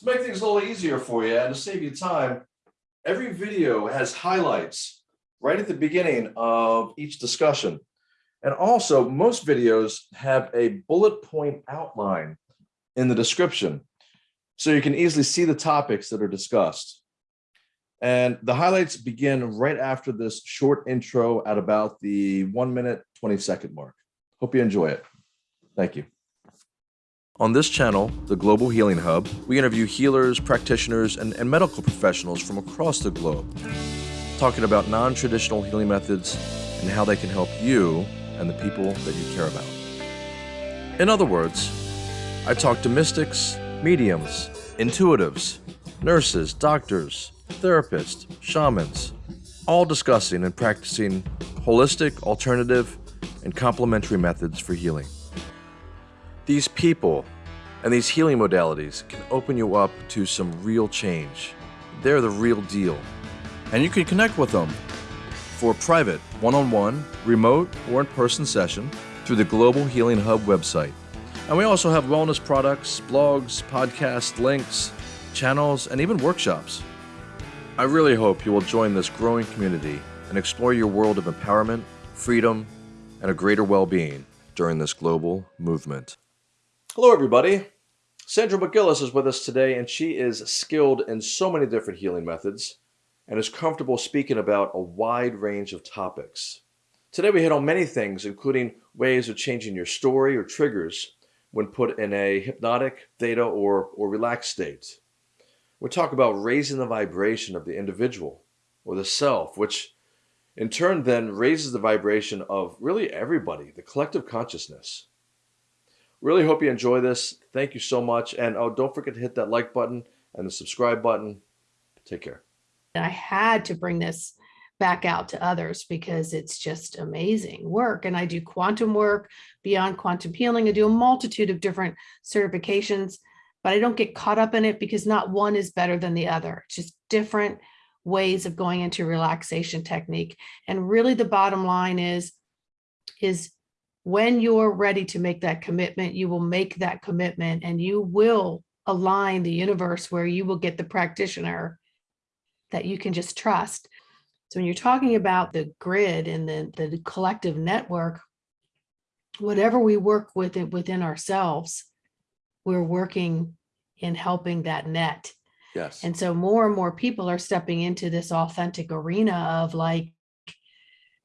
To make things a little easier for you and to save you time, every video has highlights right at the beginning of each discussion. And also, most videos have a bullet point outline in the description, so you can easily see the topics that are discussed. And the highlights begin right after this short intro at about the one minute, 20 second mark. Hope you enjoy it. Thank you. On this channel, the Global Healing Hub, we interview healers, practitioners, and, and medical professionals from across the globe, talking about non-traditional healing methods and how they can help you and the people that you care about. In other words, I talk to mystics, mediums, intuitives, nurses, doctors, therapists, shamans, all discussing and practicing holistic, alternative, and complementary methods for healing. These people and these healing modalities can open you up to some real change. They're the real deal. And you can connect with them for private, one-on-one, remote, or in-person session through the Global Healing Hub website. And we also have wellness products, blogs, podcasts, links, channels, and even workshops. I really hope you will join this growing community and explore your world of empowerment, freedom, and a greater well-being during this global movement. Hello, everybody. Sandra McGillis is with us today, and she is skilled in so many different healing methods and is comfortable speaking about a wide range of topics. Today, we hit on many things, including ways of changing your story or triggers when put in a hypnotic, theta, or, or relaxed state. We talk about raising the vibration of the individual or the self, which in turn then raises the vibration of really everybody, the collective consciousness. Really hope you enjoy this. Thank you so much. And oh, don't forget to hit that like button and the subscribe button. Take care. I had to bring this back out to others because it's just amazing work. And I do quantum work beyond quantum healing. I do a multitude of different certifications, but I don't get caught up in it because not one is better than the other. It's just different ways of going into relaxation technique. And really the bottom line is, is when you're ready to make that commitment, you will make that commitment and you will align the universe where you will get the practitioner that you can just trust. So when you're talking about the grid and the, the collective network, whatever we work with it within ourselves, we're working in helping that net. Yes. And so more and more people are stepping into this authentic arena of like,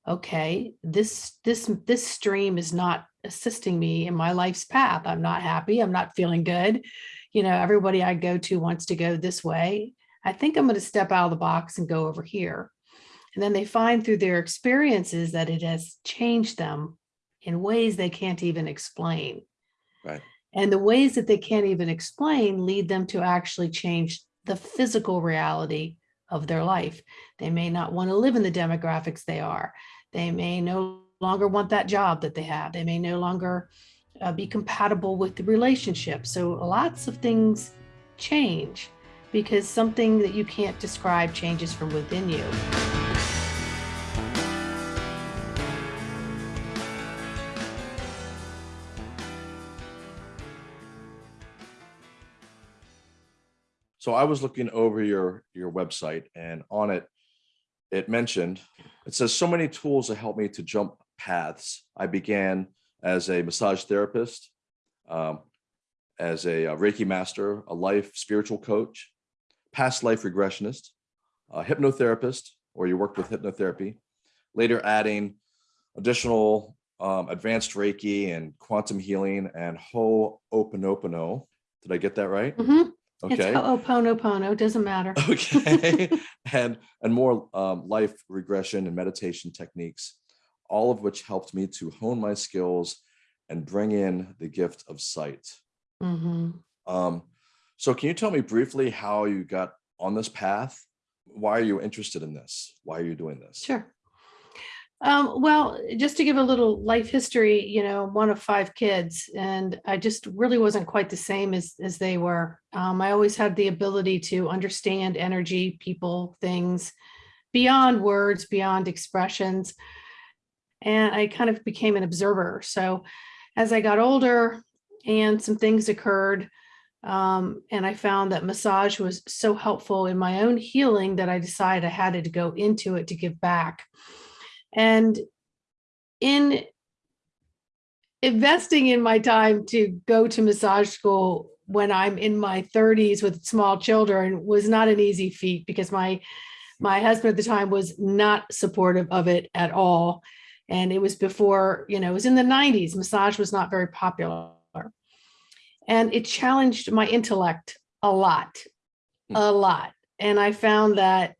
okay, this, this, this stream is not assisting me in my life's path. I'm not happy. I'm not feeling good. You know, everybody I go to wants to go this way. I think I'm going to step out of the box and go over here. And then they find through their experiences that it has changed them in ways they can't even explain. Right. And the ways that they can't even explain lead them to actually change the physical reality of their life. They may not want to live in the demographics they are. They may no longer want that job that they have. They may no longer uh, be compatible with the relationship. So lots of things change because something that you can't describe changes from within you. So I was looking over your your website and on it, it mentioned, it says so many tools that help me to jump paths. I began as a massage therapist, um, as a, a Reiki master, a life spiritual coach, past life regressionist, a hypnotherapist, or you worked with hypnotherapy, later adding additional um, advanced Reiki and quantum healing and Ho'oponopono. Did I get that right? Mhm. It's Okay. Ho'oponopono, doesn't matter. Okay. and and more um, life regression and meditation techniques, all of which helped me to hone my skills and bring in the gift of sight. Mhm. Um, so can you tell me briefly how you got on this path? Why are you interested in this? Why are you doing this? Sure. Um, well, just to give a little life history, you know, one of five kids, and I just really wasn't quite the same as as they were. Um, I always had the ability to understand energy, people, things beyond words, beyond expressions. And I kind of became an observer. So as I got older and some things occurred, Um, and I found that massage was so helpful in my own healing that I decided I had to go into it to give back. And in investing in my time to go to massage school when I'm in my 30s with small children was not an easy feat because my my husband at the time was not supportive of it at all. And it was before, you know, it was in the 90s. Massage was not very popular. And it challenged my intellect a lot, Hmm. a lot. And I found that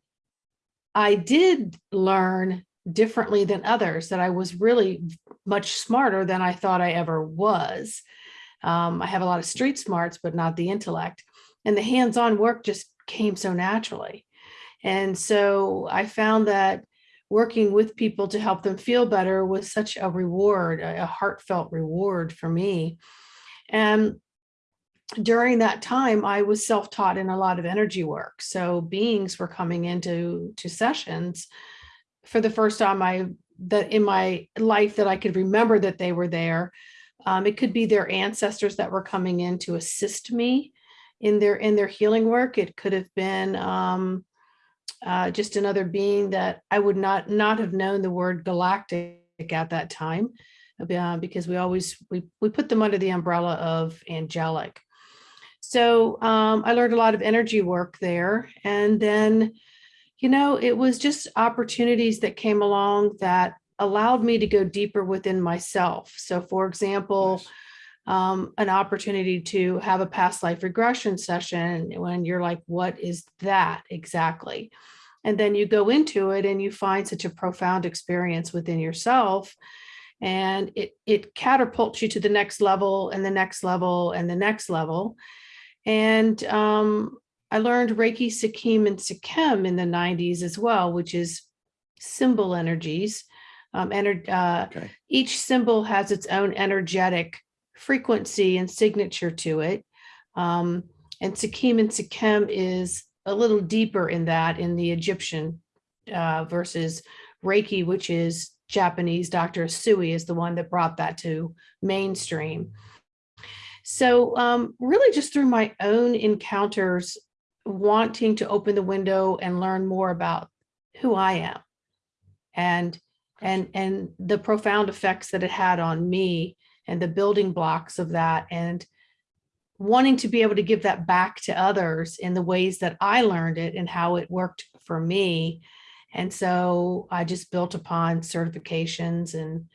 I did learn differently than others, that I was really much smarter than I thought I ever was. Um, I have a lot of street smarts, but not the intellect. And the hands-on work just came so naturally. And so I found that working with people to help them feel better was such a reward, a heartfelt reward for me. And during that time, I was self-taught in a lot of energy work. So beings were coming into to sessions for the first time I that in my life that I could remember that they were there. Um, it could be their ancestors that were coming in to assist me in their in their healing work. It could have been um, uh, just another being that I would not not have known the word galactic at that time uh, because we always we we put them under the umbrella of angelic. So um, I learned a lot of energy work there, and then you know it was just opportunities that came along that allowed me to go deeper within myself. So, for example um, an opportunity to have a past life regression session when you're like, what is that exactly? And then you go into it and you find such a profound experience within yourself. And it, it catapults you to the next level and the next level and the next level. And um, I learned Reiki, Seichim, and Seichim in the 90s as well, which is symbol energies. Um, ener- uh, Okay. each symbol has its own energetic frequency and signature to it. Um, and Seichim and Seichim is a little deeper in that in the Egyptian uh, versus Reiki, which is Japanese. Dr. Usui is the one that brought that to mainstream. So um, really just through my own encounters, wanting to open the window and learn more about who I am and and and the profound effects that it had on me and the building blocks of that and wanting to be able to give that back to others in the ways that I learned it and how it worked for me. And so I just built upon certifications and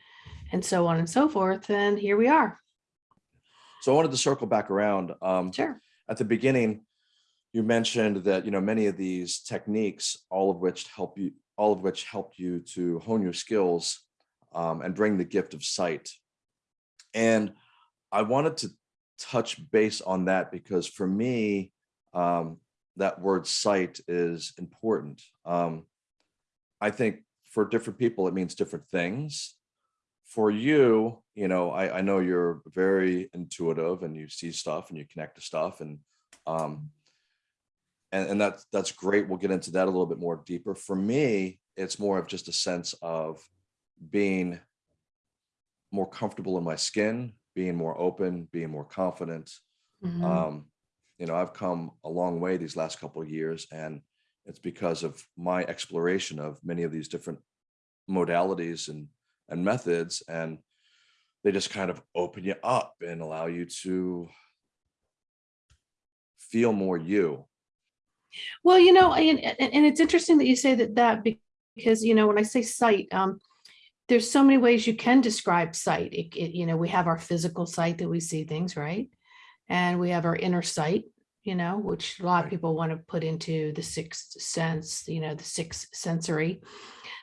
and so on and so forth. And here we are. So I wanted to circle back around. Um, Sure. at the beginning, you mentioned that, you know, many of these techniques, all of which help you, all of which helped you to hone your skills um, and bring the gift of sight. And I wanted to touch base on that because for me, um, that word sight is important. Um, I think for different people, it means different things. For you, you know, I, I know you're very intuitive and you see stuff and you connect to stuff and um, and, and that's that's great. We'll get into that a little bit more deeper. For me, it's more of just a sense of being more comfortable in my skin, being more open, being more confident. Mhm. Um, you know, I've come a long way these last couple of years, and it's because of my exploration of many of these different modalities and and methods, and they just kind of open you up and allow you to feel more you. Well, you know, and, and it's interesting that you say that that because, you know, when I say sight, um, there's so many ways you can describe sight. It, it, you know, we have our physical sight that we see things, right? And we have our inner sight, you know, which a lot of people want to put into the sixth sense, you know, the sixth sensory.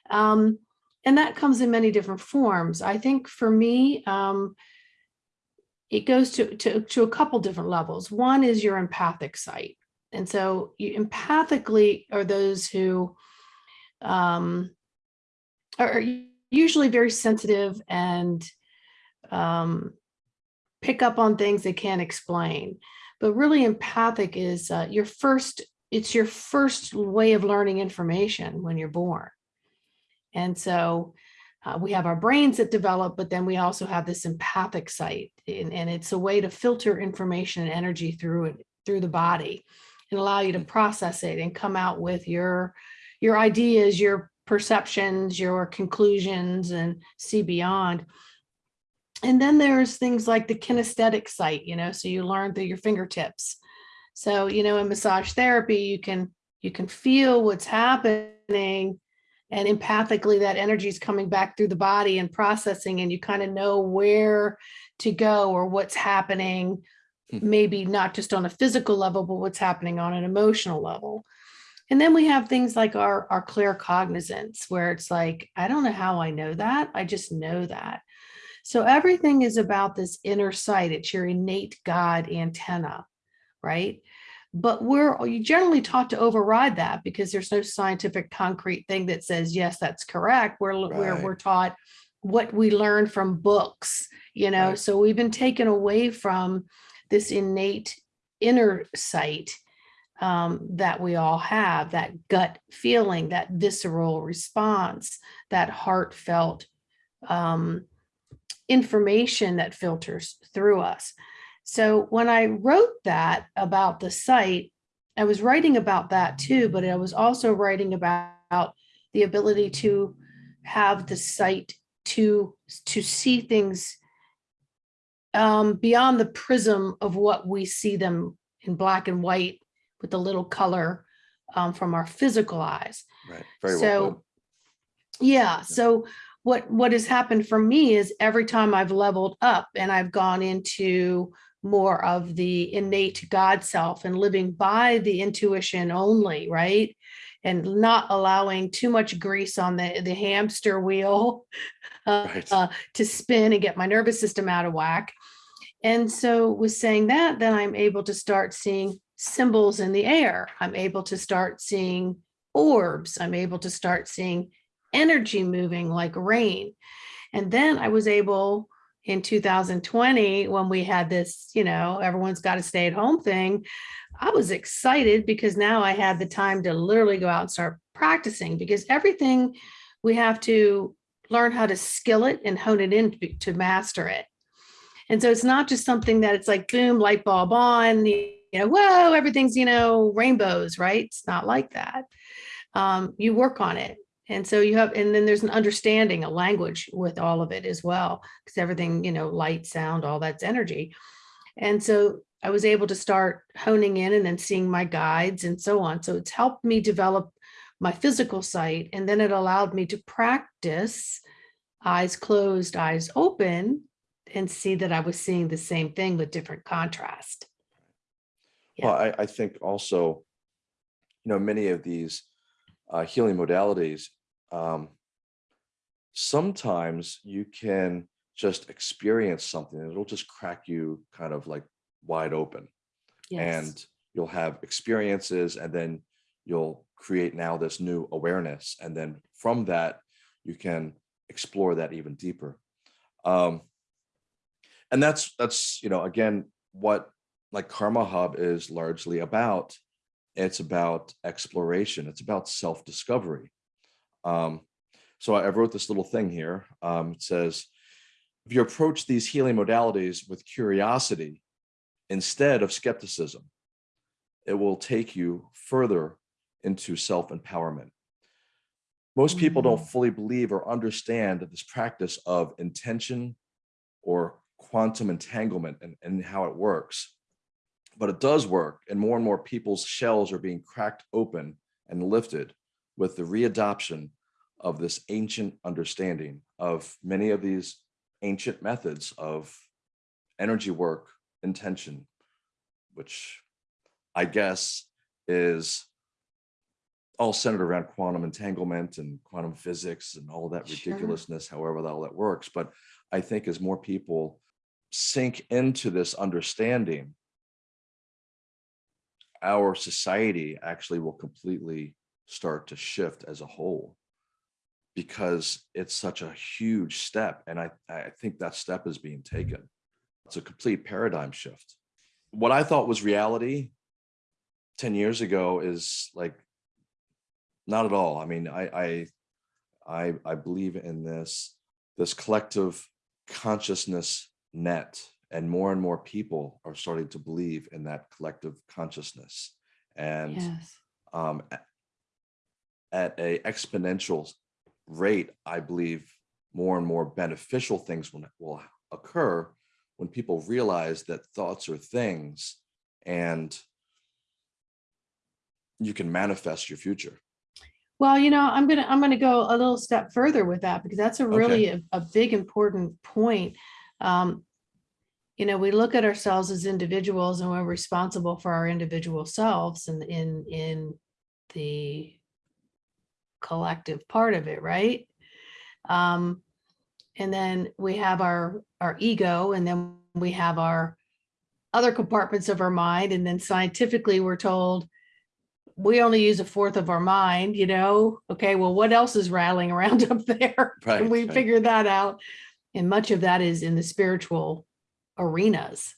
Um, and that comes in many different forms. I think for me, um, it goes to, to, to a couple different levels. One is your empathic sight. And so you empathically are those who um, are usually very sensitive and um, pick up on things they can't explain. But really empathic is uh, your first, it's your first way of learning information when you're born. And so uh, we have our brains that develop, but then we also have this empathic sight, and, and it's a way to filter information and energy through it through the body, and allow you to process it and come out with your your ideas, your perceptions, your conclusions, and see beyond. And then there's things like the kinesthetic sight, you know, so you learn through your fingertips. So, you know, in massage therapy, you can you can feel what's happening and empathically that energy is coming back through the body and processing and you kind of know where to go or what's happening. Mm-hmm. maybe not just on a physical level but what's happening on an emotional level. And then we have things like our our clear cognizance where it's like i don't know how i know that i just know that. So everything is about this inner sight it's your innate god antenna right? But we're you generally taught to override that because there's no scientific concrete thing that says yes that's correct. We're we're, we're taught what we learn from books you know? Right. so we've been taken away from this innate inner sight um, that we all have that gut feeling that visceral response that heartfelt um, information that filters through us. So when I wrote that about the site, I was writing about that too, but I was also writing about the ability to have the sight to to see things um, beyond the prism of what we see them in black and white with the little color um, from our physical eyes. Right. Very well So, put. yeah, so what, what has happened for me is every time I've leveled up and I've gone into more of the innate God self and living by the intuition only, right? And not allowing too much grease on the, the hamster wheel uh, Right. uh, to spin and get my nervous system out of whack. And so with saying that, then I'm able to start seeing symbols in the air. I'm able to start seeing orbs. I'm able to start seeing energy moving like rain. And then I was able in 2020, when we had this, you know, everyone's got to stay at home thing, I was excited because now I had the time to literally go out and start practicing because everything we have to learn how to skill it and hone it in to, to master it. And so it's not just something that it's like boom, light bulb on, you know, whoa, everything's, you know, rainbows, right? It's not like that. Um, you work on it. And so you have, and then there's an understanding, a language with all of it as well, because everything, you know, light, sound, all that's energy. And so I was able to start honing in and then seeing my guides and so on. So it's helped me develop my physical sight. And then it allowed me to practice eyes closed, eyes open, and see that I was seeing the same thing with different contrast. Well, I, I think also, you know, many of these uh, healing modalities, um, sometimes you can just experience something and it'll just crack you kind of like wide open. Yes. and you'll have experiences and then you'll create now this new awareness and then from that you can explore that even deeper um and that's that's you know again what like karma hub is largely about it's about exploration it's about self-discovery um so i I wrote this little thing here um it says if you approach these healing modalities with curiosity instead of skepticism. It will take you further into self-empowerment. Most people don't fully believe or understand this practice of intention or quantum entanglement and, and how it works. But it does work and more and more people's shells are being cracked open and lifted with the readoption of this ancient understanding of many of these ancient methods of energy work intention, which I guess is all centered around quantum entanglement and quantum physics and all that Sure. ridiculousness, however that all that works. But I think as more people sink into this understanding, our society actually will completely start to shift as a whole because it's such a huge step. And I, I think that step is being taken. It's a complete paradigm shift. What I thought was reality 10 years ago is like, not at all. I mean, I, I, I, I believe in this, this collective consciousness net. And more and more people are starting to believe in that collective consciousness. And Yes. um, at a exponential rate, I believe more and more beneficial things will, will occur when people realize that thoughts are things and you can manifest your future. Well, you know, I'm gonna, I'm gonna go a little step further with that because that's a really a, a big important point. Um, you know, we look at ourselves as individuals and we're responsible for our individual selves and in, in the collective part of it, right? Um, and then we have our, our ego and then we have our other compartments of our mind. And then scientifically, we're told we only use a fourth of our mind, you know? Okay, well, what else is rattling around up there? Right, And we right. figured that out. And much of that is in the spiritual arenas.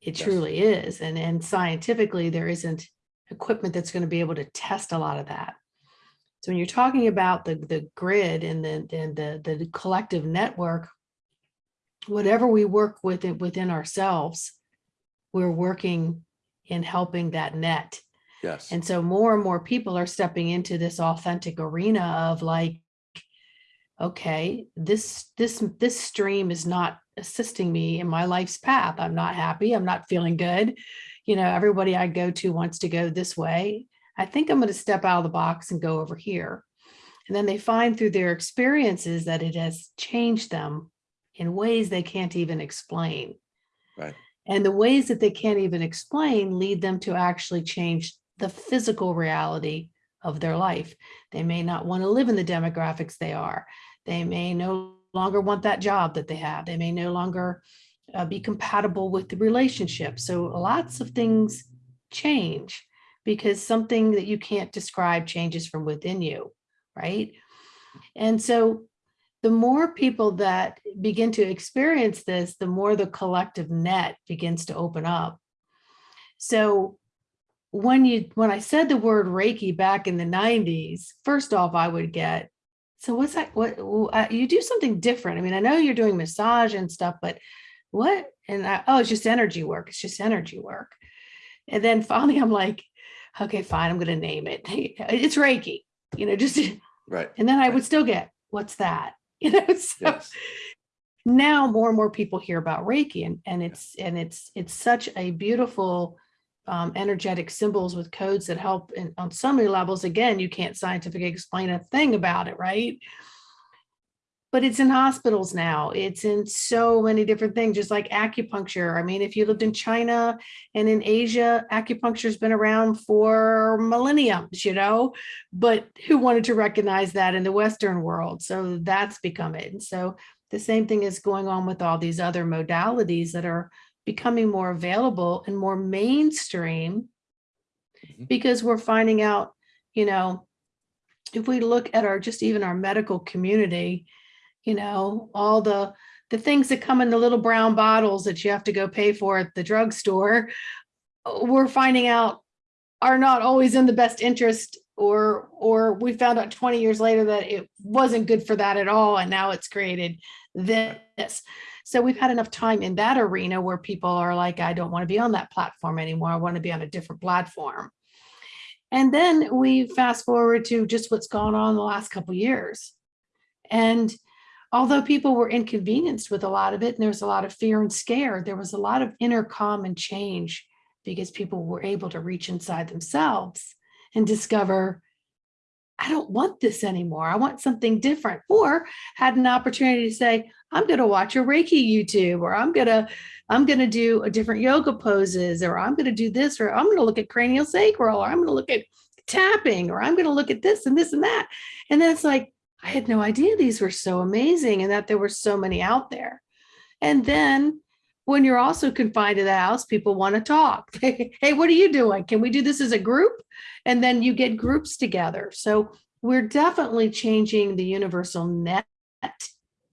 It Yes. truly is. And, and scientifically, there isn't equipment that's going to be able to test a lot of that. So when you're talking about the, the grid and the, and the, the collective network, whatever we work with it within ourselves, we're working in helping that net. Yes. And so more and more people are stepping into this authentic arena of like, okay, this, this, this stream is not assisting me in my life's path. I'm not happy. I'm not feeling good. You know, everybody I go to wants to go this way. I think I'm going to step out of the box and go over here. And then they find through their experiences that it has changed them in ways they can't even explain. Right. And the ways that they can't even explain lead them to actually change the physical reality of their life. They may not want to live in the demographics they are. They may no longer want that job that they have. They may no longer uh, be compatible with the relationship. So lots of things change because something that you can't describe changes from within you, right? And so the more people that begin to experience this, the more the collective net begins to open up. So when you when I said the word Reiki back in the 90s, first off, I would get, so what's that? What uh, you do something different. I mean, I know you're doing massage and stuff, but what? And I, oh, it's just energy work. It's just energy work. And then finally, I'm like, okay, fine, I'm going to name it. It's Reiki, you know, just Right. and then I Right. would still get, what's that? You know, so Yes. now more and more people hear about Reiki and, and it's, and it's, it's such a beautiful um, energetic symbols with codes that help on so many levels. Again, you can't scientifically explain a thing about it, right? But it's in hospitals now. It's in so many different things, just like acupuncture. I mean, if you lived in China and in Asia, acupuncture's been around for millenniums, you know, but who wanted to recognize that in the Western world? So that's become it. And so the same thing is going on with all these other modalities that are becoming more available and more mainstream Mhm. because we're finding out, you know, if we look at our, just even our medical community, you know, all the, the things that come in the little brown bottles that you have to go pay for at the drugstore, we're finding out are not always in the best interest or, or we found out 20 years later that it wasn't good for that at all. And now it's created this. So we've had enough time in that arena where people are like, I don't want to be on that platform anymore. I want to be on a different platform. And then we fast forward to just what's gone on the last couple years. And although people were inconvenienced with a lot of it, and there was a lot of fear and scare, there was a lot of inner calm and change because people were able to reach inside themselves and discover, I don't want this anymore. I want something different. Or had an opportunity to say, I'm going to watch a Reiki YouTube, or I'm going to, I'm going to do a different yoga poses, or I'm going to do this, or I'm going to look at cranial sacral, or I'm going to look at tapping, or I'm going to look at this and this and that. And then it's like, I had no idea these were so amazing and that there were so many out there. And then when you're also confined to the house, people want to talk. hey, what are you doing? Can we do this as a group? And then you get groups together. So we're definitely changing the universal net,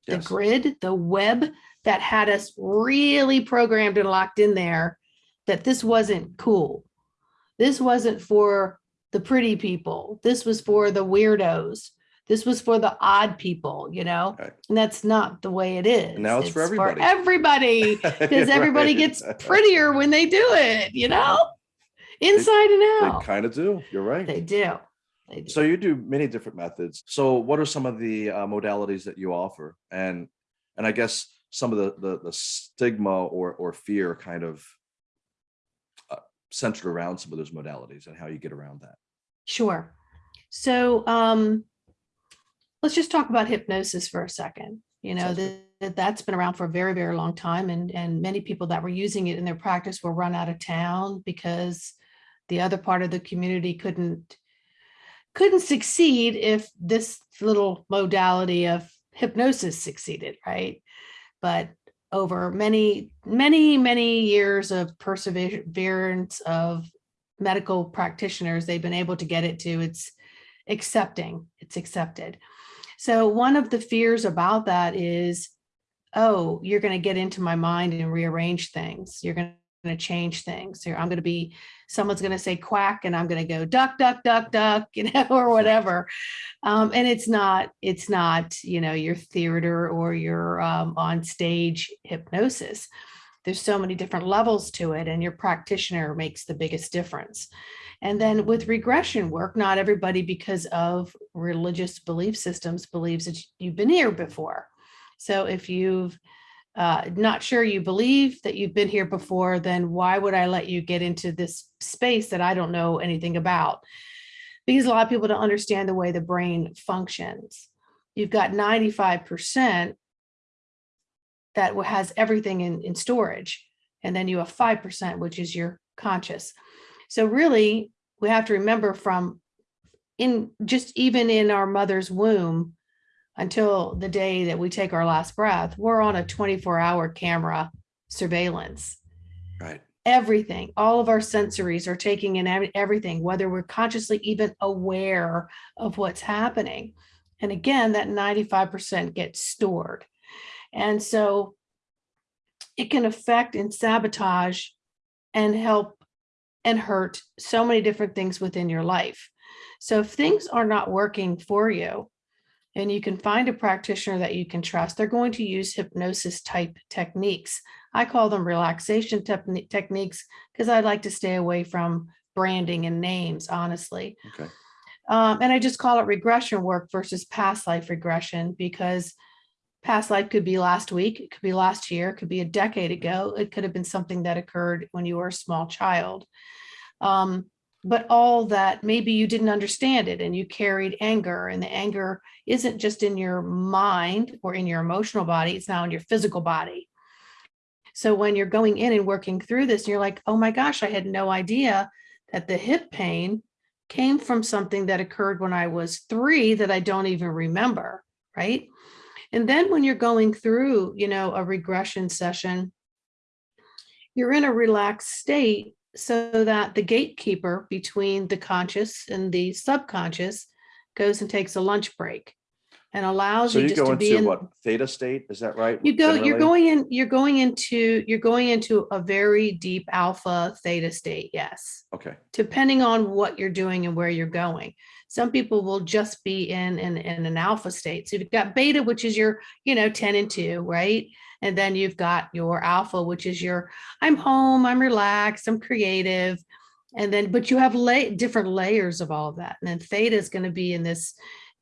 the grid, the web that had us really programmed and locked in there that this wasn't cool. This wasn't for the pretty people. This was for the weirdos. This was for the odd people, you know? Right. And that's not the way it is. now it's for everybody. everybody, because everybody Right. gets prettier when they do it, you know? Inside and out. They kind of do. You're right. They do. They do. So you do many different methods. So what are some of the uh, modalities that you offer? And and I guess some of the the, the stigma or or fear kind of uh, centered around some of those modalities and how you get around that. Sure. So um, let's just talk about hypnosis for a second. You know, that that's been around for a very, very long time and and many people that were using it in their practice were run out of town because the other part of the community couldn't couldn't succeed if this little modality of hypnosis succeeded, right? But over many, many, many years of perseverance of medical practitioners, they've been able to get it to it's accepting, it's accepted. So one of the fears about that is, oh, you're going to get into my mind and rearrange things. You're going to change things. Here, I'm going to be, someone's going to say quack and I'm going to go duck, duck, duck, duck, you know, or whatever. Um, and it's not, it's not, you know, your theater or your um, on stage hypnosis there's so many different levels to it and your practitioner makes the biggest difference. And then with regression work, not everybody because of religious belief systems believes that you've been here before. So if you've uh, not sure you believe that you've been here before, then why would I let you get into this space that I don't know anything about? Because a lot of people don't understand the way the brain functions. You've got 95% that has everything in, in storage. And then you have 5%, which is your conscious. So really, we have to remember from in just even in our mother's womb until the day that we take our last breath, we're on a 24 hour camera surveillance. Right. Everything, all of our sensories are taking in everything, whether we're consciously even aware of what's happening. And again, that 95% gets stored. And so it can affect and sabotage and help and hurt so many different things within your life. So if things are not working for you and you can find a practitioner that you can trust, they're going to use hypnosis type techniques. I call them relaxation techni- techniques because I like to stay away from branding and names, honestly. Okay. Um, and I just call it regression work versus past life regression because past life could be last week, it could be last year, it could be a decade ago, it could have been something that occurred when you were a small child. Um, but all that maybe you didn't understand it and you carried anger, and the anger isn't just in your mind or in your emotional body, it's now in your physical body. So when you're going in and working through this, you're like, oh my gosh, I had no idea that the hip pain came from something that occurred when I was three that I don't even remember, right? And then when you're going through, you know, a regression session, you're in a relaxed state so that the gatekeeper between the conscious and the subconscious goes and takes a lunch break and allows So you you just go to be into in what theta state? Is that right? you go you're going in you're going into you're going into a very deep alpha theta state yes Okay. depending on what you're doing and where you're going. Some people will just be in, in, in an alpha state. So you've got beta, which is your, you know, 10 and 2, right? And then you've got your alpha, which is your, I'm home, I'm relaxed, I'm creative. And then, but you have lay, different layers of all of that. And then theta is going to be in this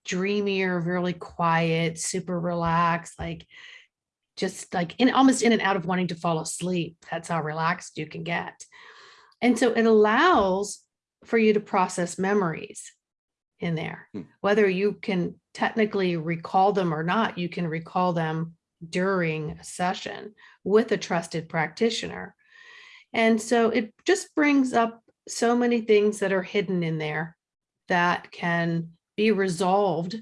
dreamier, really quiet, super relaxed, like just like in almost in and out of wanting to fall asleep. That's how relaxed you can get. And so it allows for you to process memories in there. Hmm. Whether you can technically recall them or not, you can recall them during a session with a trusted practitioner. And so it just brings up so many things that are hidden in there that can be resolved,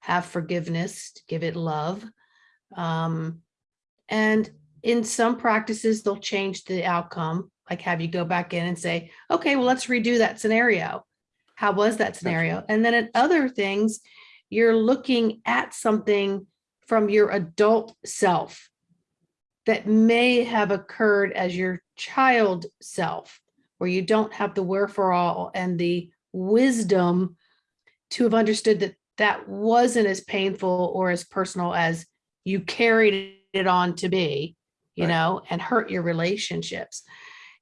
have forgiveness, give it love. Um, and in some practices, they'll change the outcome, like have you go back in and say, okay, well, let's redo that scenario. How was that scenario? And then at other things, you're looking at something from your adult self that may have occurred as your child self, where you don't have the wherewithal and the wisdom to have understood that that wasn't as painful or as personal as you carried it on to be, you Right. know, and hurt your relationships.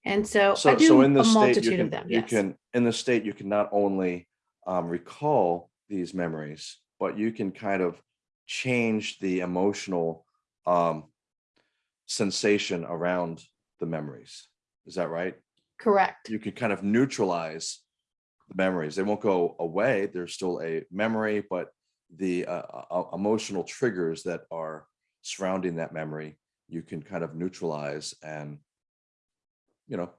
And so I So, do so in a the state, you multitude of can, them. you Yes. can, in the state, you can not only um, recall these memories, but you can kind of change the emotional um, sensation around the memories. Is that right? Correct. You can kind of neutralize the memories. They won't go away. There's still a memory, but the uh, uh, emotional triggers that are surrounding that memory, you can kind of neutralize and, you know,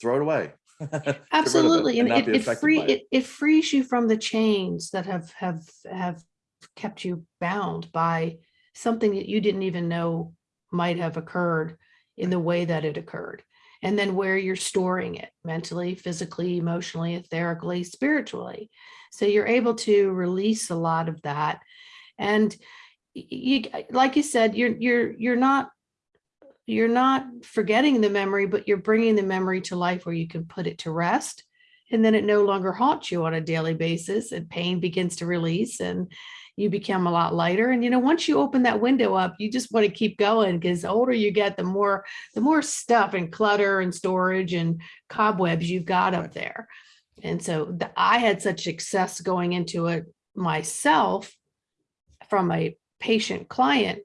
throw it away. Of it Absolutely. And it, it free, it. it, it frees you from the chains that have, have, have kept you bound by something that you didn't even know might have occurred in the way that it occurred. And then where you're storing it mentally, physically, emotionally, etherically, spiritually. So you're able to release a lot of that. And you, like you said, you're, you're, you're not you're not forgetting the memory, but you're bringing the memory to life where you can put it to rest. And then it no longer haunts you on a daily basis and pain begins to release and you become a lot lighter. And, you know, once you open that window up, you just want to keep going because the older you get, the more, the more stuff and clutter and storage and cobwebs you've got up there. And so the, I had such success going into it myself from a patient client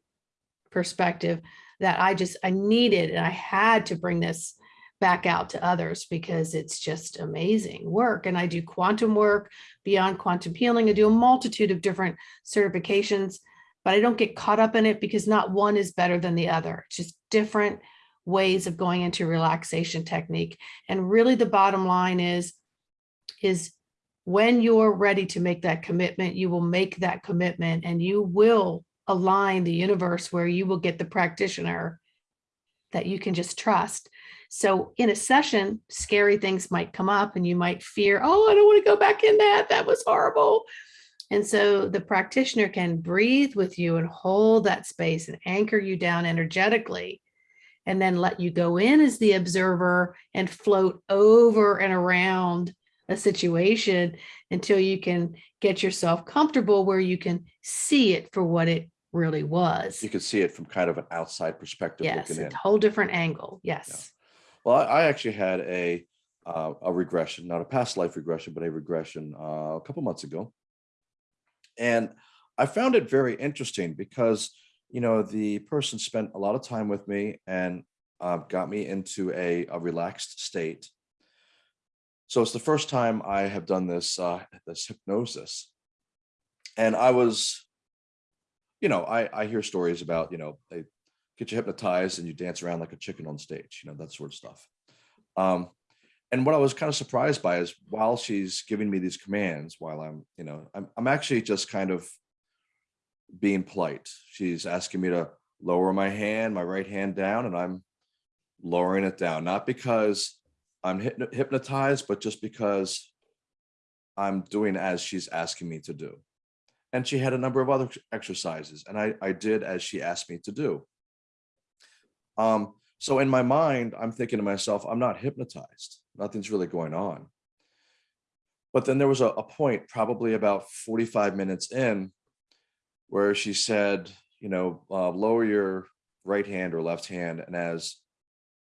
perspective that I just, I needed and I had to bring this back out to others because it's just amazing work. And I do quantum work beyond quantum healing. I do a multitude of different certifications, but I don't get caught up in it because not one is better than the other. It's just different ways of going into relaxation technique. And really the bottom line is, is when you're ready to make that commitment, you will make that commitment and you will align the universe where you will get the practitioner that you can just trust. So in a session, scary things might come up and you might fear, oh, I don't want to go back in that. That was horrible. And so the practitioner can breathe with you and hold that space and anchor you down energetically and then let you go in as the observer and float over and around a situation until you can get yourself comfortable where you can see it for what it really was. You can see it from kind of an outside perspective Yes, looking a in. whole different angle. Yes. Well, I, I actually had a uh, a regression, not a past life regression, but a regression uh, a couple months ago, and I found it very interesting because you know the person spent a lot of time with me and uh, got me into a, a relaxed state. So it's the first time I have done this uh, this hypnosis, and I was, you know, I I hear stories about you know they get you hypnotized and you dance around like a chicken on stage, you know, that sort of stuff. Um, and what I was kind of surprised by is while she's giving me these commands, while I'm, you know, I'm, I'm actually just kind of being polite. She's asking me to lower my hand, my right hand down, and I'm lowering it down, not because I'm hypnotized, but just because I'm doing as she's asking me to do. And she had a number of other exercises, and I, I did as she asked me to do. Um, so in my mind, I'm thinking to myself, I'm not hypnotized. Nothing's really going on. But then there was a, a point, probably about 45 minutes in, where she said, you know, uh, lower your right hand or left hand. And as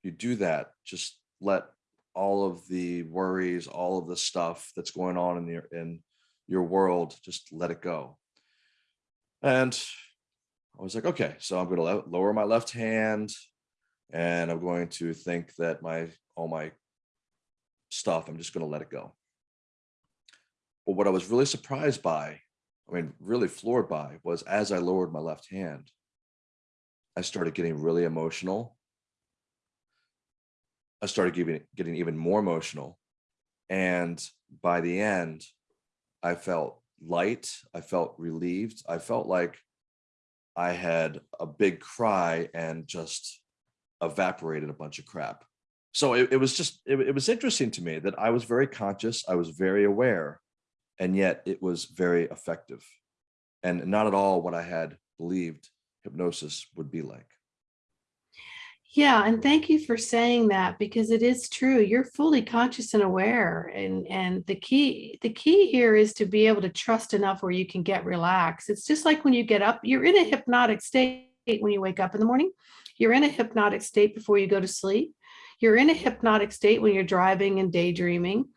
you do that, just let all of the worries, all of the stuff that's going on in your in your world, just let it go. And I was like, okay, so I'm going to lower my left hand and I'm going to think that my all my stuff, I'm just going to let it go. But what I was really surprised by, I mean, really floored by, was as I lowered my left hand, I started getting really emotional. I started getting, getting even more emotional. And by the end, I felt light. I felt relieved. I felt like I had a big cry and just evaporated a bunch of crap. So it, it was just, it, it was interesting to me that I was very conscious, I was very aware, and yet it was very effective and not at all what I had believed hypnosis would be like. Yeah, and thank you for saying that because it is true. You're fully conscious and aware. And and the key the key here is to be able to trust enough where you can get relaxed. It's just like when you get up, you're in a hypnotic state when you wake up in the morning. You're in a hypnotic state before you go to sleep. You're in a hypnotic state when you're driving and daydreaming.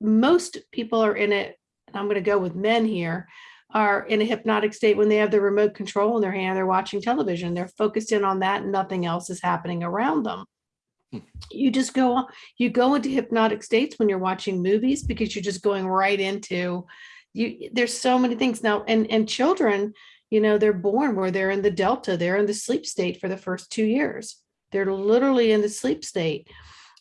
Most people are in it, and I'm going to go with men here, are in a hypnotic state when they have the remote control in their hand, they're watching television, they're focused in on that, and nothing else is happening around them. Hmm. You just go, on- you go into hypnotic states when you're watching movies because you're just going right into, you, there's so many things now, and, and children, you know, they're born where they're in the delta, they're in the sleep state for the first two years. They're literally in the sleep state.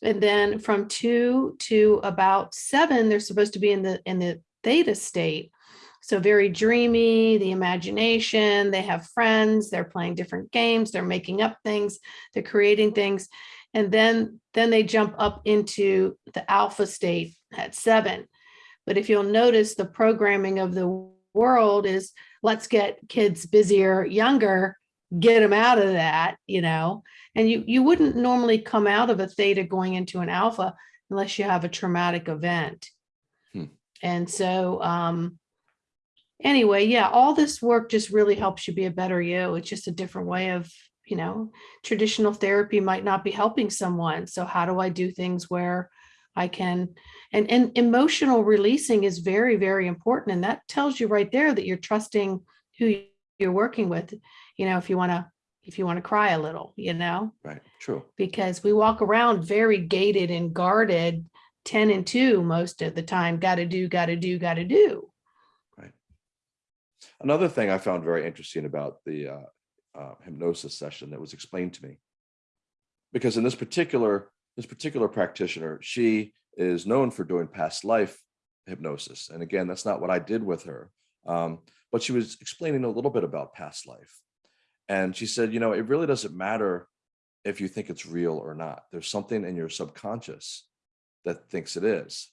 And then from two to about seven, they're supposed to be in the, in the theta state. So very dreamy, the imagination, they have friends, they're playing different games, they're making up things, they're creating things. And then, then they jump up into the alpha state at seven. But if you'll notice, the programming of the world is let's get kids busier, younger, get them out of that, you know? And you, you wouldn't normally come out of a theta going into an alpha unless you have a traumatic event. Hmm. And so, um, anyway, yeah, all this work just really helps you be a better you. It's just a different way of, you know, traditional therapy might not be helping someone. So how do I do things where I can, and, and emotional releasing is very, very important. And that tells you right there that you're trusting who you're working with. You know, if you want to, if you want to cry a little, you know, Right, true. because we walk around very gated and guarded 10 and 2 most of the time. Got to do, got to do, got to do. Another thing I found very interesting about the uh, uh, hypnosis session that was explained to me, because in this particular this particular practitioner, she is known for doing past life hypnosis, and again, that's not what I did with her. Um, but she was explaining a little bit about past life, and she said, you know, it really doesn't matter if you think it's real or not. There's something in your subconscious that thinks it is,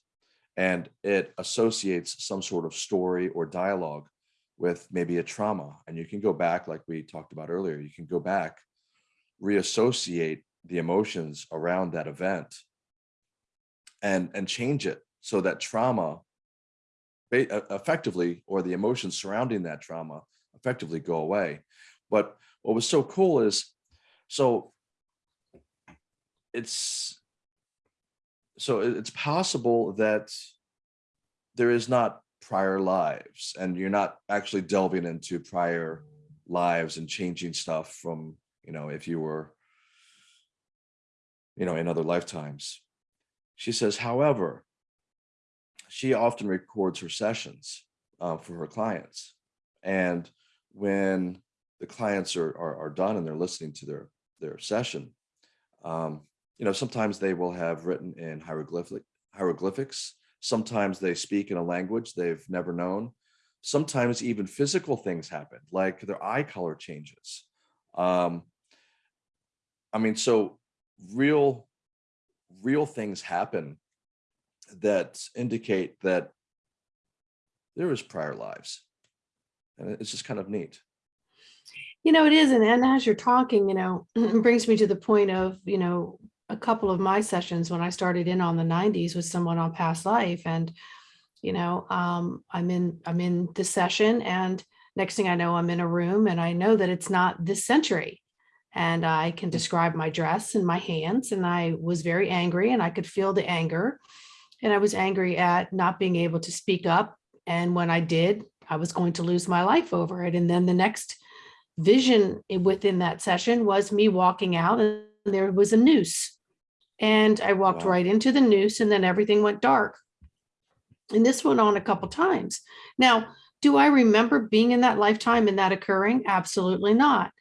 and it associates some sort of story or dialogue with maybe a trauma and you can go back like we talked about earlier you can go back reassociate the emotions around that event and and change it so that trauma e- uh, effectively or the emotions surrounding that trauma effectively go away. But what was so cool is so it's so it's possible that there is not prior lives and you're not actually delving into prior lives and changing stuff from you know if you were you know in other lifetimes. She says however she often records her sessions uh, for her clients and when the clients are, are are done and they're listening to their their session um you know sometimes they will have written in hieroglyphic hieroglyphics Sometimes they speak in a language they've never known. Sometimes even physical things happen, like their eye color changes. Um, I mean, so real, real things happen that indicate that there is prior lives. And it's just kind of neat. You know, it is. And, and as you're talking, you know, brings me to the point of, you know, a couple of my sessions when I started in on the 90s with someone on past life. And, you know, um, I'm in, I'm in the session and next thing I know, I'm in a room and I know that it's not this century. And I can describe my dress and my hands. And I was very angry and I could feel the anger. And I was angry at not being able to speak up. And when I did, I was going to lose my life over it. And then the next vision within that session was me walking out and there was a noose. And I walked Wow. right into the noose and then everything went dark. And this went on a couple times. Now, do I remember being in that lifetime and that occurring? Absolutely not.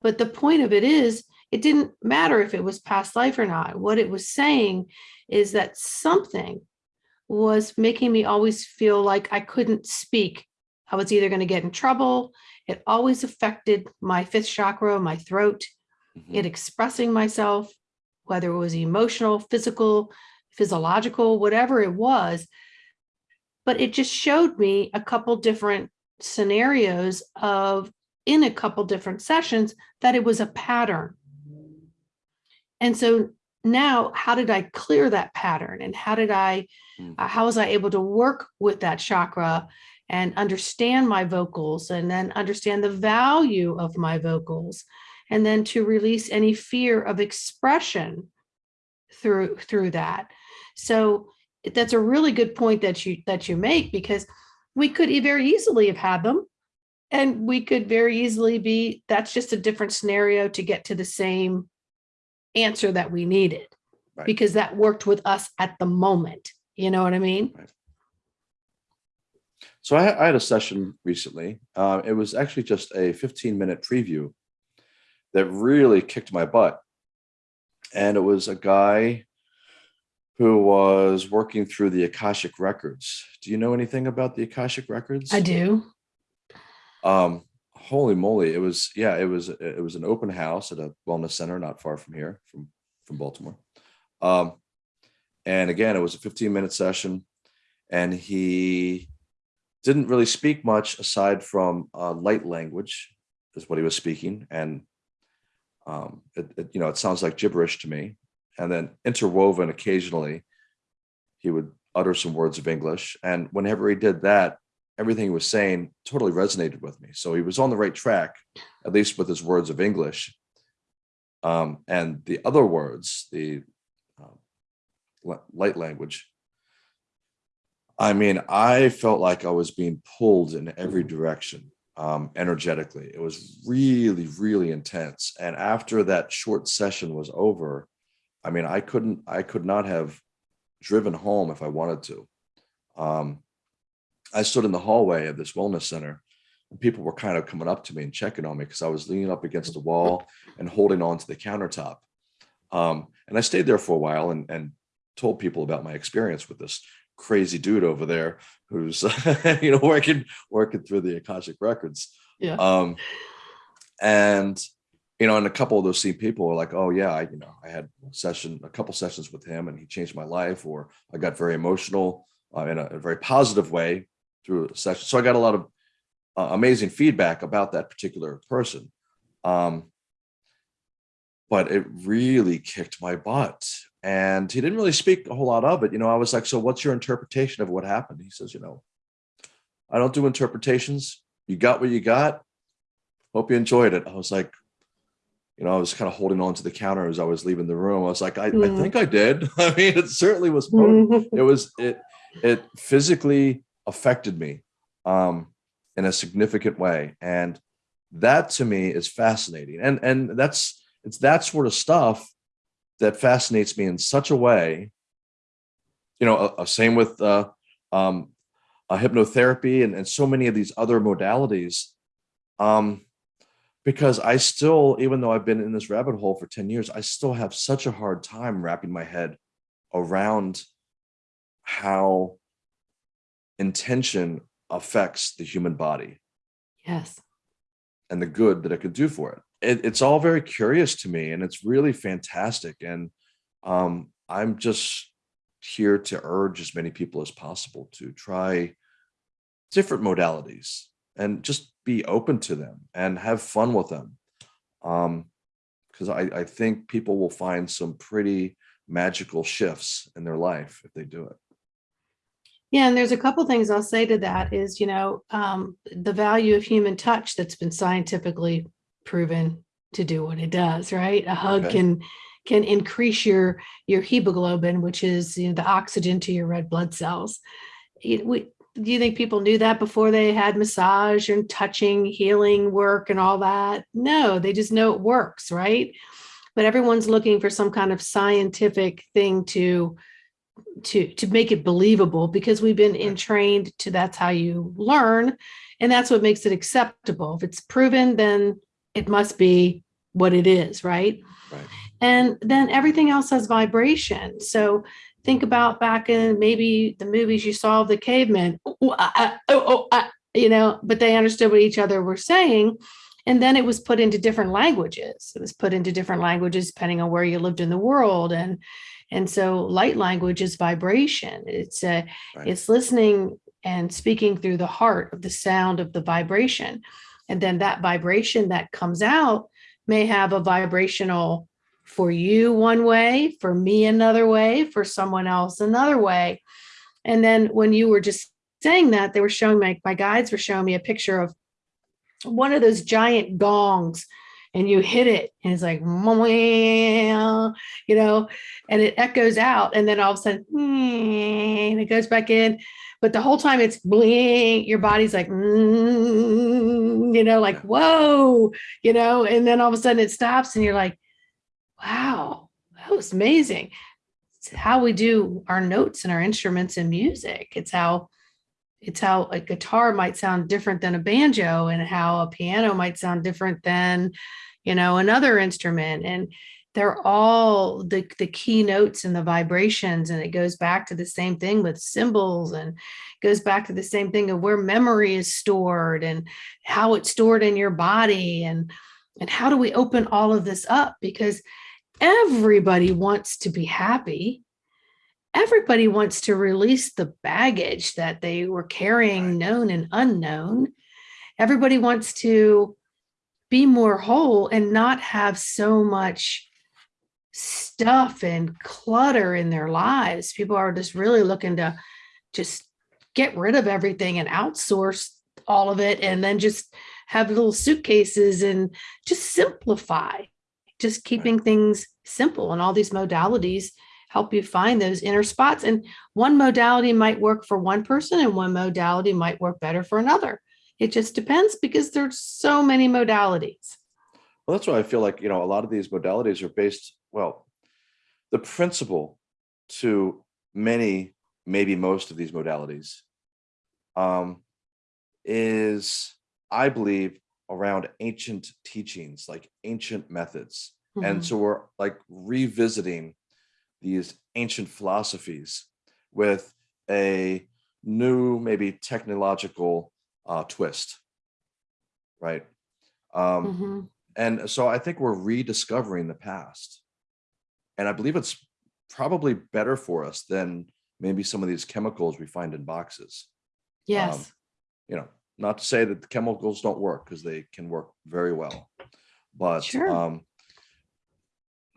But the point of it is, it didn't matter if it was past life or not. What it was saying is that something was making me always feel like I couldn't speak. I was either going to get in trouble. It always affected my fifth chakra, my throat, Mhm. it expressing myself, whether it was emotional, physical, physiological, whatever it was. But it just showed me a couple different scenarios of in a couple different sessions that it was a pattern. And so now how did I clear that pattern and how did I, Mm. uh, how was I able to work with that chakra and understand my vocals and then understand the value of my vocals and then to release any fear of expression through through that. So that's a really good point that you that you make because we could very easily have had them and we could very easily be that's just a different scenario to get to the same answer that we needed Right. because that worked with us at the moment. You know what I mean? So I, I had a session recently. Uh, it was actually just a 15 minute preview that really kicked my butt. And it was a guy who was working through the Akashic records. Do you know anything about the Akashic records? I do. Um, holy moly. It was, yeah, it was, it was an open house at a wellness center not far from here, from, from Baltimore. Um, and again, it was a 15 minute session and he didn't really speak much aside from uh, light language is what he was speaking. And um, it, it, you know, it sounds like gibberish to me. And then interwoven occasionally, he would utter some words of English. And whenever he did that, everything he was saying totally resonated with me. So he was on the right track, at least with his words of English. Um, and the other words, the um, light language, I mean, I felt like I was being pulled in every direction um, energetically. It was really, really intense. And after that short session was over, I mean, I couldn't, I could not have driven home if I wanted to. Um, I stood in the hallway of this wellness center and people were kind of coming up to me and checking on me because I was leaning up against the wall and holding on to the countertop. Um, and I stayed there for a while and, and told people about my experience with this crazy dude over there who's you know working working through the akashic records. Yeah. um and you know and a couple of those same people are like oh yeah i you know i had a session a couple sessions with him and he changed my life or i got very emotional uh, in a, a very positive way through a session. So i got a lot of uh, amazing feedback about that particular person. Um but it really kicked my butt and he didn't really speak a whole lot of it you know i was like so what's your interpretation of what happened? He says you know i don't do interpretations. You got what you got. Hope you enjoyed it. I was like you know i was kind of holding on to the counter as i was leaving the room. I was like i, I Mm. think i did. I mean it certainly was potent. it was it it physically affected me um in a significant way and that to me is fascinating and and that's it's that sort of stuff that fascinates me in such a way you know uh, uh, same with uh um uh, hypnotherapy and, and so many of these other modalities um because i still even though i've been in this rabbit hole for 10 years i still have such a hard time wrapping my head around how intention affects the human body yes. and the good that it could do for it. It. It's all very curious to me and it's really fantastic. And um, I'm just here to urge as many people as possible to try different modalities and just be open to them and have fun with them. Um, because I, I think people will find some pretty magical shifts in their life if they do it. Yeah, and there's a couple things I'll say to that is, you know, um, the value of human touch that's been scientifically proven to do what it does, right? A hug Okay. can can increase your your hemoglobin, which is you know the oxygen to your red blood cells. You- we- do you think people knew that before they had massage and touching, healing work and all that? No, they just know it works, right? But everyone's looking for some kind of scientific thing to to to make it believable because we've been entrained to that's how you learn and that's what makes it acceptable if it's proven then it must be what it is right Right. and then everything else has vibration so think about back in maybe the movies you saw of the cavemen oh, ah, ah, oh, oh, ah, you know but they understood what each other were saying and then it was put into different languages it was put into different languages depending on where you lived in the world and and so light language is vibration. It's a, Right. it's listening and speaking through the heart of the sound of the vibration. And then that vibration that comes out may have a vibrational for you one way, for me another way, for someone else another way. And then when you were just saying that, they were showing my, my guides were showing me a picture of one of those giant gongs and you hit it and it's like, you know, and it echoes out and then all of a sudden and it goes back in. But the whole time it's bling, your body's like, "Mm," you know, like, whoa, you know, and then all of a sudden it stops and you're like, wow, that was amazing. It's how we do our notes and our instruments and music. It's how it's how a guitar might sound different than a banjo and how a piano might sound different than, you know, another instrument. And they're all the, the key notes and the vibrations. And it goes back to the same thing with symbols and goes back to the same thing of where memory is stored and how it's stored in your body. And, and how do we open all of this up? Because everybody wants to be happy everybody wants to release the baggage that they were carrying known and unknown everybody wants to be more whole and not have so much stuff and clutter in their lives people are just really looking to just get rid of everything and outsource all of it and then just have little suitcases and just simplify just keeping things simple and all these modalities help you find those inner spots. And one modality might work for one person and one modality might work better for another. It just depends because there's so many modalities. Well, that's why I feel like, you know, a lot of these modalities are based, well, the principle to many, maybe most of these modalities um, is, I believe, around ancient teachings, like ancient methods. And Mhm. so we're like revisiting these ancient philosophies with a new, maybe technological uh, twist, right? Um, Mhm. and so I think we're rediscovering the past. And I believe it's probably better for us than maybe some of these chemicals we find in boxes. Yes. You know, not to say that the chemicals don't work because they can work very well. But Sure. um,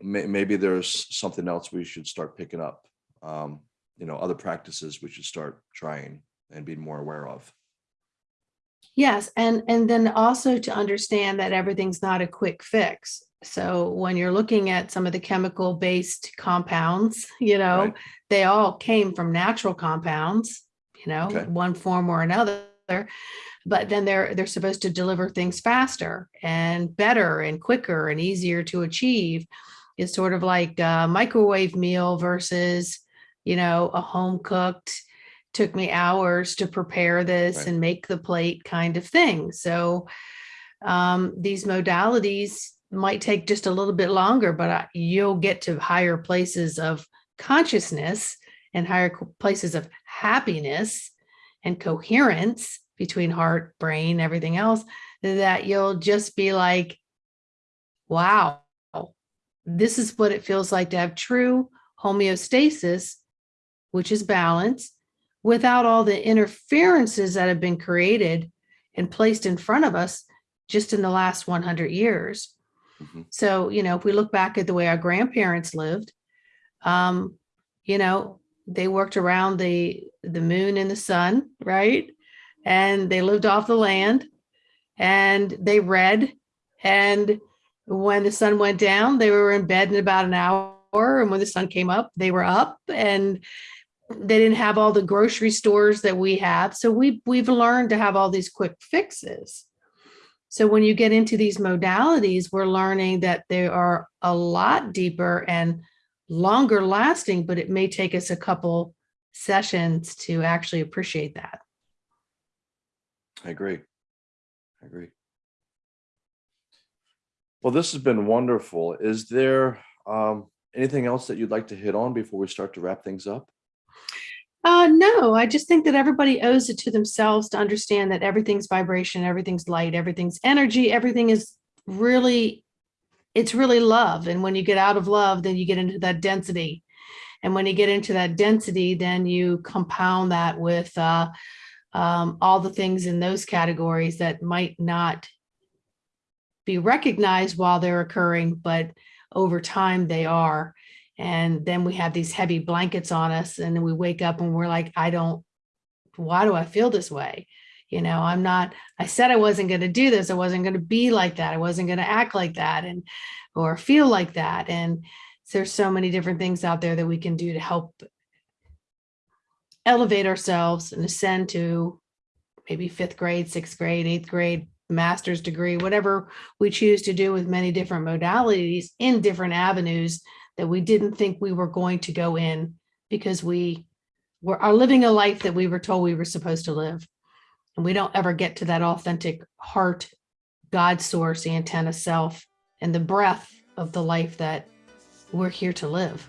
may, maybe there's something else we should start picking up. Um, you know, other practices we should start trying and be more aware of. Yes, and and then also to understand that everything's not a quick fix. So when you're looking at some of the chemical based compounds, you know, Right. they all came from natural compounds, you know, Okay. one form or another. But then they're they're supposed to deliver things faster and better and quicker and easier to achieve. It's sort of like a microwave meal versus, you know, a home cooked took me hours to prepare this Right. and make the plate kind of thing. So um, these modalities might take just a little bit longer, but I- you'll get to higher places of consciousness and higher places of happiness and coherence between heart, brain, everything else that you'll just be like, wow, this is what it feels like to have true homeostasis, which is balance, without all the interferences that have been created and placed in front of us just in the last 100 years. Mhm. So, you know, if we look back at the way our grandparents lived, um, you know, they worked around the the moon and the sun, right? And they lived off the land and they read and when the sun went down, they were in bed in about an hour and when the sun came up, they were up and they didn't have all the grocery stores that we have. So we we've learned to have all these quick fixes. So when you get into these modalities, we're learning that they are a lot deeper and longer lasting, but it may take us a couple sessions to actually appreciate that. I agree. I agree. Well, this has been wonderful. Is there um, anything else that you'd like to hit on before we start to wrap things up? Uh, no, I just think that everybody owes it to themselves to understand that everything's vibration, everything's light, everything's energy, everything is really, it's really love. And when you get out of love, then you get into that density. And when you get into that density, then you compound that with uh, um, all the things in those categories that might not be recognized while they're occurring, but over time they are. And then we have these heavy blankets on us and then we wake up and we're like, I don't, why do I feel this way? You know, I'm not, I said I wasn't going to do this. I wasn't going to be like that. I wasn't going to act like that and, or feel like that. And there's so many different things out there that we can do to help elevate ourselves and ascend to maybe fifth grade, sixth grade, eighth grade, master's degree, whatever we choose to do with many different modalities in different avenues that we didn't think we were going to go in because we were are living a life that we were told we were supposed to live. And we don't ever get to that authentic heart, God source, antenna self, and the breath of the life that we're here to live.